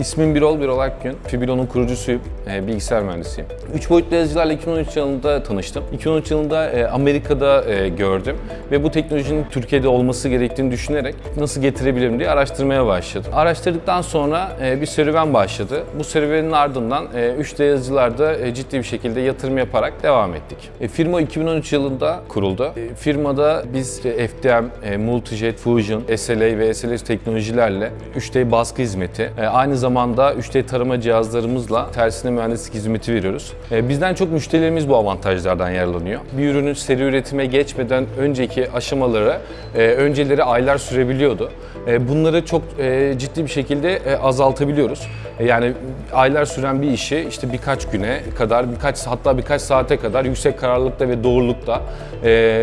İsmim Birol Birol Akgün. Fibilo'nun kurucusuyum. E, bilgisayar mühendisiyim. 3 boyutlu yazıcılarla 2013 yılında tanıştım. 2013 yılında e, Amerika'da e, gördüm ve bu teknolojinin Türkiye'de olması gerektiğini düşünerek nasıl getirebilirim diye araştırmaya başladım. Araştırdıktan sonra e, bir serüven başladı. Bu serüvenin ardından e, 3D yazıcılarda e, ciddi bir şekilde yatırım yaparak devam ettik. E, firma 2013 yılında kuruldu. E, firmada biz işte FDM, e, Multijet, Fusion, SLA ve SLS teknolojilerle 3D baskı hizmeti, e, aynı zamanda 3D tarama cihazlarımızla tersine mühendislik hizmeti veriyoruz. E, bizden çok müşterilerimiz bu avantajlardan yararlanıyor. Bir ürünün seri üretime geçmeden önceki aşamaları e, önceleri aylar sürebiliyordu. E, bunları çok ciddi bir şekilde azaltabiliyoruz. Yani aylar süren bir işi işte birkaç güne kadar, birkaç hatta birkaç saate kadar yüksek kararlılıkta ve doğrulukta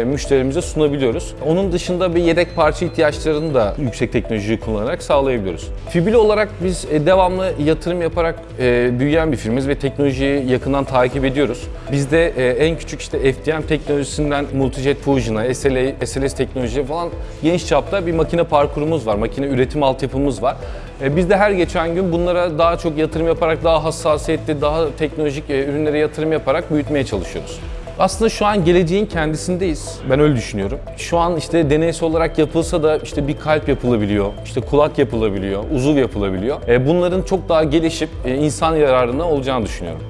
müşterimize sunabiliyoruz. Onun dışında bir yedek parça ihtiyaçlarını da yüksek teknolojiyi kullanarak sağlayabiliyoruz. Fibilo olarak biz e, devamlı yatırım yaparak e, büyüyen bir firmiz ve teknolojiyi yakından takip ediyoruz. Bizde e, en küçük işte FDM teknolojisinden Multijet Fusion'a, SLA, SLS teknolojiye falan geniş çapta bir makine parkurumuz var, makine üretim altyapımız var. E, Biz de her geçen gün bunlara daha çok yatırım yaparak, daha hassasiyetli, daha teknolojik e, ürünlere yatırım yaparak büyütmeye çalışıyoruz. Aslında şu an geleceğin kendisindeyiz. Ben öyle düşünüyorum. Şu an işte deneysel olarak yapılsa da işte bir kalp yapılabiliyor, işte kulak yapılabiliyor, uzuv yapılabiliyor. E, Bunların çok daha gelişip e, insan yararına olacağını düşünüyorum.